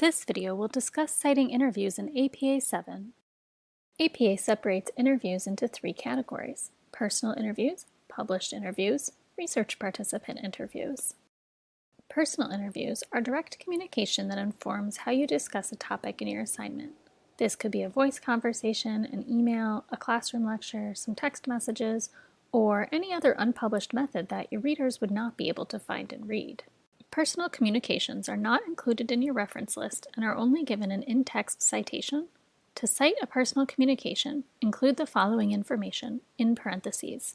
This video will discuss citing interviews in APA 7. APA separates interviews into three categories, personal interviews, published interviews, research participant interviews. Personal interviews are direct communication that informs how you discuss a topic in your assignment. This could be a voice conversation, an email, a classroom lecture, some text messages, or any other unpublished method that your readers would not be able to find and read. Personal communications are not included in your reference list and are only given an in-text citation. To cite a personal communication, include the following information in parentheses.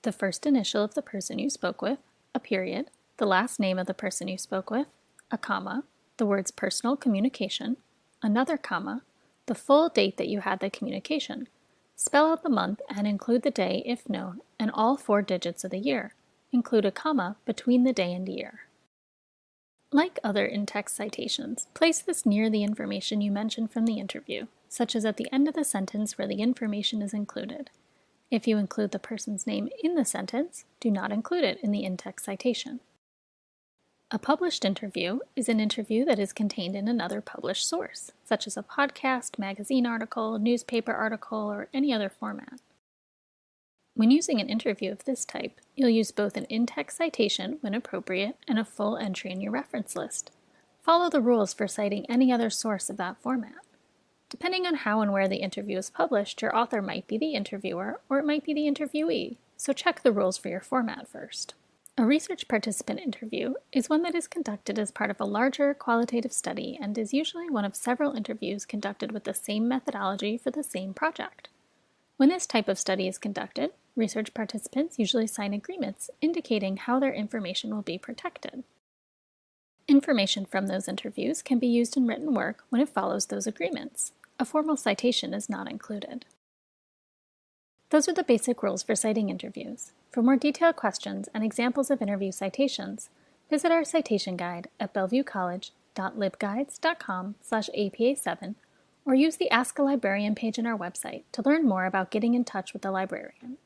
The first initial of the person you spoke with, a period, the last name of the person you spoke with, a comma, the words personal communication, another comma, the full date that you had the communication. Spell out the month and include the day if known, and all four digits of the year. Include a comma between the day and year. Like other in-text citations, place this near the information you mentioned from the interview, such as at the end of the sentence where the information is included. If you include the person's name in the sentence, do not include it in the in-text citation. A published interview is an interview that is contained in another published source, such as a podcast, magazine article, newspaper article, or any other format. When using an interview of this type, you'll use both an in-text citation when appropriate and a full entry in your reference list. Follow the rules for citing any other source of that format. Depending on how and where the interview is published, your author might be the interviewer or it might be the interviewee, so check the rules for your format first. A research participant interview is one that is conducted as part of a larger qualitative study and is usually one of several interviews conducted with the same methodology for the same project. When this type of study is conducted, research participants usually sign agreements indicating how their information will be protected. Information from those interviews can be used in written work when it follows those agreements. A formal citation is not included. Those are the basic rules for citing interviews. For more detailed questions and examples of interview citations, visit our citation guide at bellevuecollege.libguides.com apa7 or use the Ask a Librarian page on our website to learn more about getting in touch with the librarian.